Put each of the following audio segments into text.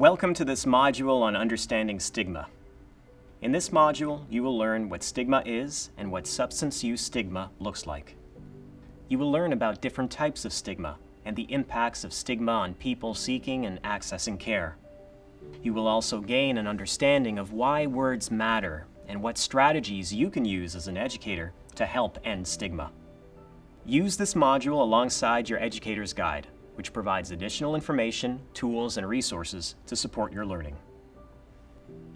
Welcome to this module on understanding stigma. In this module, you will learn what stigma is and what substance use stigma looks like. You will learn about different types of stigma and the impacts of stigma on people seeking and accessing care. You will also gain an understanding of why words matter and what strategies you can use as an educator to help end stigma. Use this module alongside your educator's guide which provides additional information, tools, and resources to support your learning.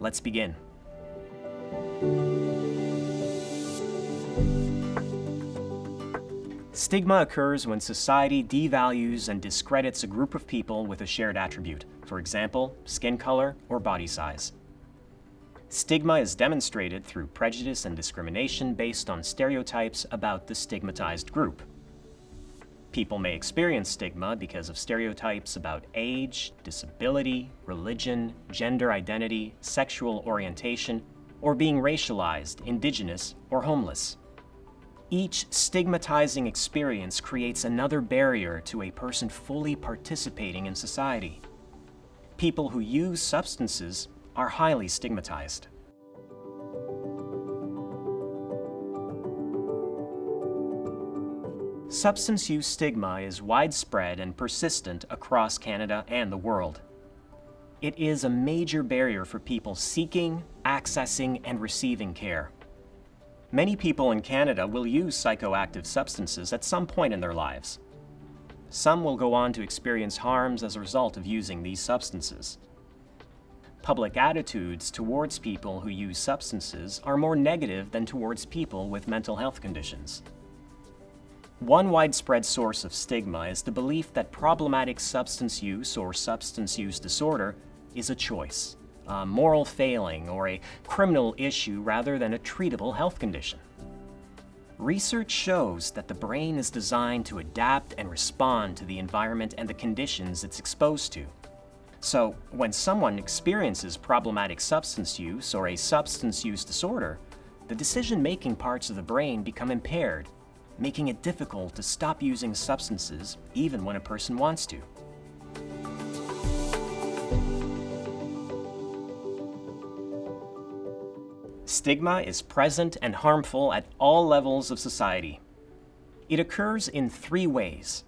Let's begin. Stigma occurs when society devalues and discredits a group of people with a shared attribute, for example, skin color or body size. Stigma is demonstrated through prejudice and discrimination based on stereotypes about the stigmatized group. People may experience stigma because of stereotypes about age, disability, religion, gender identity, sexual orientation, or being racialized, indigenous, or homeless. Each stigmatizing experience creates another barrier to a person fully participating in society. People who use substances are highly stigmatized. Substance use stigma is widespread and persistent across Canada and the world. It is a major barrier for people seeking, accessing, and receiving care. Many people in Canada will use psychoactive substances at some point in their lives. Some will go on to experience harms as a result of using these substances. Public attitudes towards people who use substances are more negative than towards people with mental health conditions. One widespread source of stigma is the belief that problematic substance use or substance use disorder is a choice, a moral failing, or a criminal issue rather than a treatable health condition. Research shows that the brain is designed to adapt and respond to the environment and the conditions it's exposed to. So, when someone experiences problematic substance use or a substance use disorder, the decision-making parts of the brain become impaired making it difficult to stop using substances even when a person wants to. Stigma is present and harmful at all levels of society. It occurs in three ways.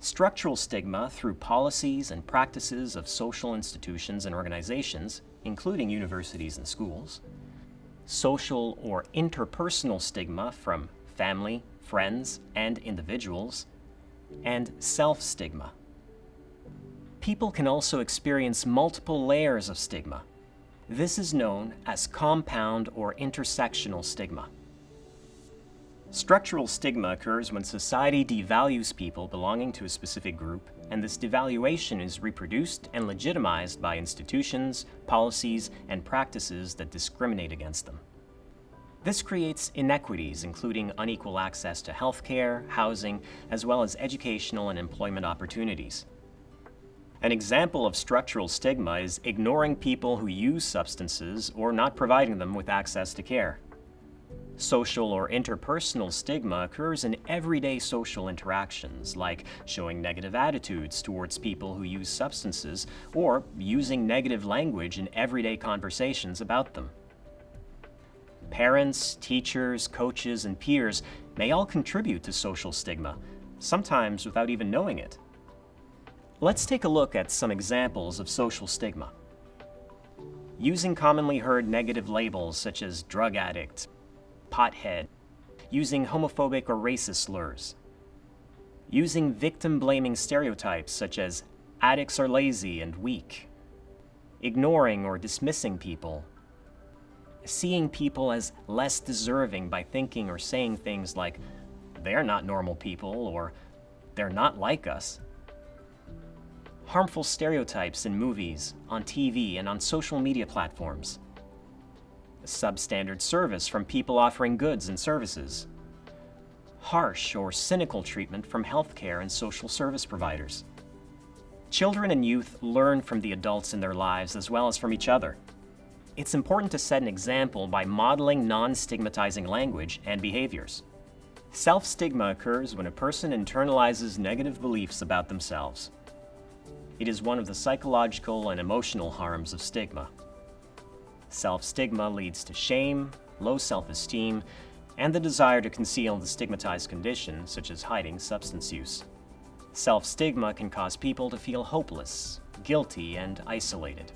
Structural stigma through policies and practices of social institutions and organizations, including universities and schools. Social or interpersonal stigma from family, friends, and individuals, and self-stigma. People can also experience multiple layers of stigma. This is known as compound or intersectional stigma. Structural stigma occurs when society devalues people belonging to a specific group, and this devaluation is reproduced and legitimized by institutions, policies, and practices that discriminate against them. This creates inequities, including unequal access to healthcare, housing, as well as educational and employment opportunities. An example of structural stigma is ignoring people who use substances or not providing them with access to care. Social or interpersonal stigma occurs in everyday social interactions, like showing negative attitudes towards people who use substances or using negative language in everyday conversations about them. Parents, teachers, coaches, and peers may all contribute to social stigma, sometimes without even knowing it. Let's take a look at some examples of social stigma. Using commonly heard negative labels such as drug addict, pothead, using homophobic or racist slurs, using victim-blaming stereotypes such as addicts are lazy and weak, ignoring or dismissing people, seeing people as less deserving by thinking or saying things like, they're not normal people, or they're not like us. Harmful stereotypes in movies, on TV, and on social media platforms. Substandard service from people offering goods and services. Harsh or cynical treatment from healthcare and social service providers. Children and youth learn from the adults in their lives as well as from each other. It's important to set an example by modeling non-stigmatizing language and behaviors. Self-stigma occurs when a person internalizes negative beliefs about themselves. It is one of the psychological and emotional harms of stigma. Self-stigma leads to shame, low self-esteem, and the desire to conceal the stigmatized condition, such as hiding substance use. Self-stigma can cause people to feel hopeless, guilty, and isolated.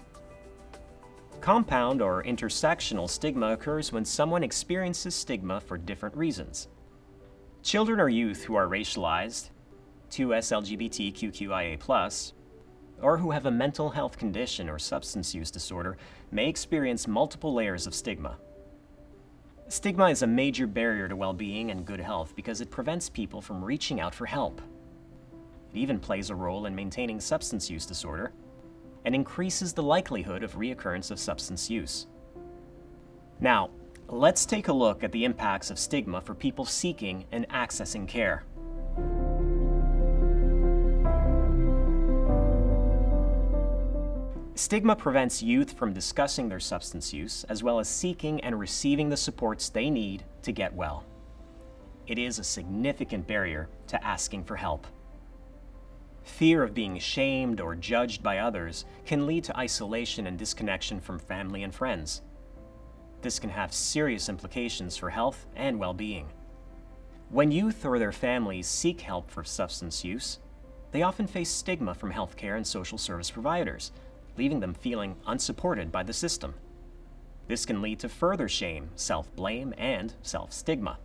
Compound or intersectional stigma occurs when someone experiences stigma for different reasons. Children or youth who are racialized, 2S or who have a mental health condition or substance use disorder may experience multiple layers of stigma. Stigma is a major barrier to well-being and good health because it prevents people from reaching out for help. It even plays a role in maintaining substance use disorder and increases the likelihood of reoccurrence of substance use. Now, let's take a look at the impacts of stigma for people seeking and accessing care. Stigma prevents youth from discussing their substance use, as well as seeking and receiving the supports they need to get well. It is a significant barrier to asking for help. Fear of being shamed or judged by others can lead to isolation and disconnection from family and friends. This can have serious implications for health and well-being. When youth or their families seek help for substance use, they often face stigma from healthcare and social service providers, leaving them feeling unsupported by the system. This can lead to further shame, self-blame, and self-stigma.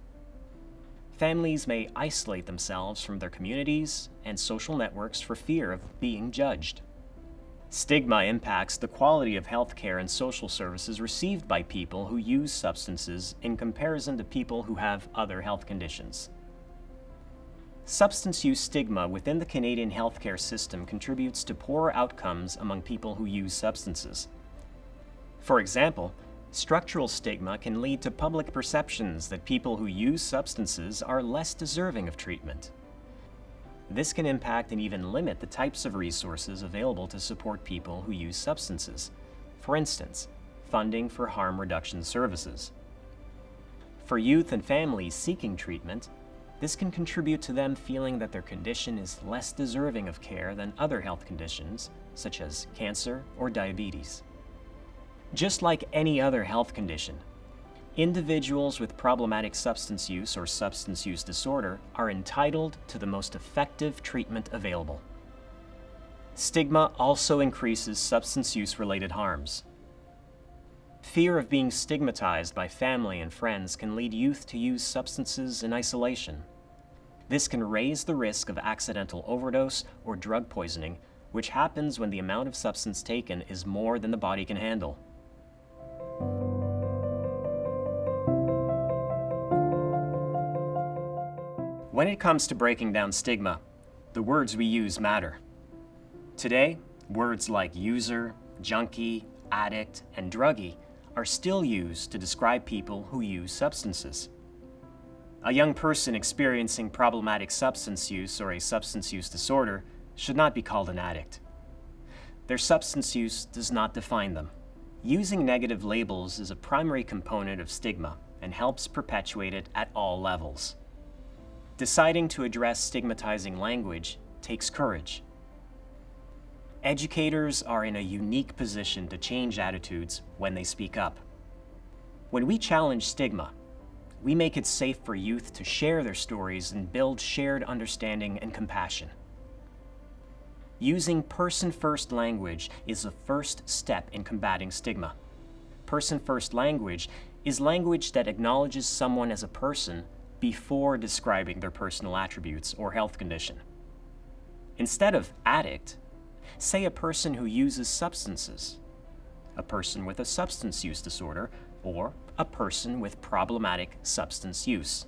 Families may isolate themselves from their communities and social networks for fear of being judged. Stigma impacts the quality of healthcare and social services received by people who use substances in comparison to people who have other health conditions. Substance use stigma within the Canadian healthcare system contributes to poorer outcomes among people who use substances. For example, structural stigma can lead to public perceptions that people who use substances are less deserving of treatment. This can impact and even limit the types of resources available to support people who use substances. For instance, funding for harm reduction services. For youth and families seeking treatment, this can contribute to them feeling that their condition is less deserving of care than other health conditions, such as cancer or diabetes. Just like any other health condition, individuals with problematic substance use or substance use disorder are entitled to the most effective treatment available. Stigma also increases substance use-related harms. Fear of being stigmatized by family and friends can lead youth to use substances in isolation. This can raise the risk of accidental overdose or drug poisoning, which happens when the amount of substance taken is more than the body can handle. When it comes to breaking down stigma, the words we use matter. Today, words like user, junkie, addict, and druggie are still used to describe people who use substances. A young person experiencing problematic substance use or a substance use disorder should not be called an addict. Their substance use does not define them. Using negative labels is a primary component of stigma and helps perpetuate it at all levels. Deciding to address stigmatizing language takes courage. Educators are in a unique position to change attitudes when they speak up. When we challenge stigma, we make it safe for youth to share their stories and build shared understanding and compassion. Using person-first language is the first step in combating stigma. Person-first language is language that acknowledges someone as a person before describing their personal attributes or health condition. Instead of addict, Say a person who uses substances, a person with a substance use disorder, or a person with problematic substance use.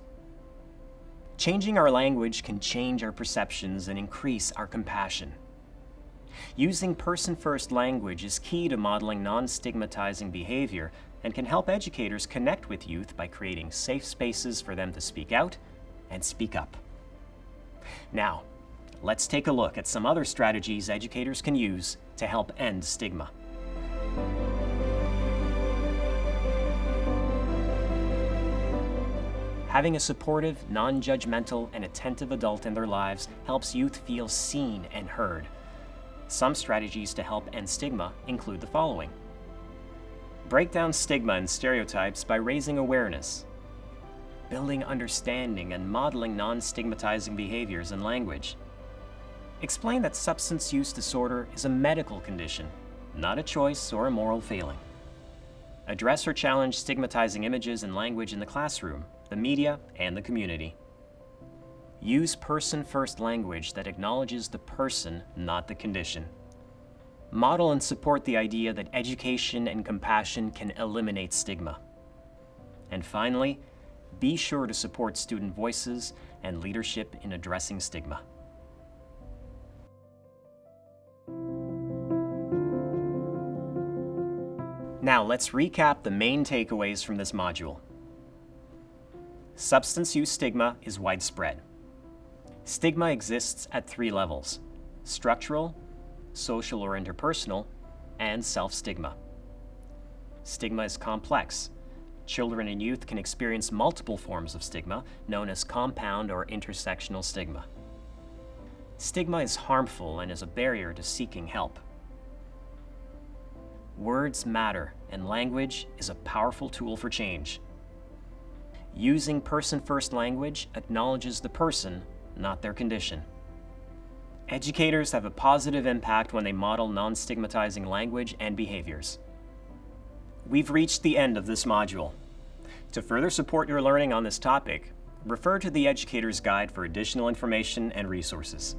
Changing our language can change our perceptions and increase our compassion. Using person-first language is key to modeling non-stigmatizing behavior and can help educators connect with youth by creating safe spaces for them to speak out and speak up. Now, let's take a look at some other strategies educators can use to help end stigma. Having a supportive, non-judgmental, and attentive adult in their lives helps youth feel seen and heard. Some strategies to help end stigma include the following. Break down stigma and stereotypes by raising awareness, building understanding and modeling non-stigmatizing behaviors and language. Explain that substance use disorder is a medical condition, not a choice or a moral failing. Address or challenge stigmatizing images and language in the classroom, the media, and the community. Use person-first language that acknowledges the person, not the condition. Model and support the idea that education and compassion can eliminate stigma. And finally, be sure to support student voices and leadership in addressing stigma. Now let's recap the main takeaways from this module. Substance use stigma is widespread. Stigma exists at three levels, structural, social or interpersonal, and self-stigma. Stigma is complex. Children and youth can experience multiple forms of stigma, known as compound or intersectional stigma. Stigma is harmful and is a barrier to seeking help. Words matter, and language is a powerful tool for change. Using person-first language acknowledges the person, not their condition. Educators have a positive impact when they model non-stigmatizing language and behaviors. We've reached the end of this module. To further support your learning on this topic, refer to the Educator's Guide for additional information and resources.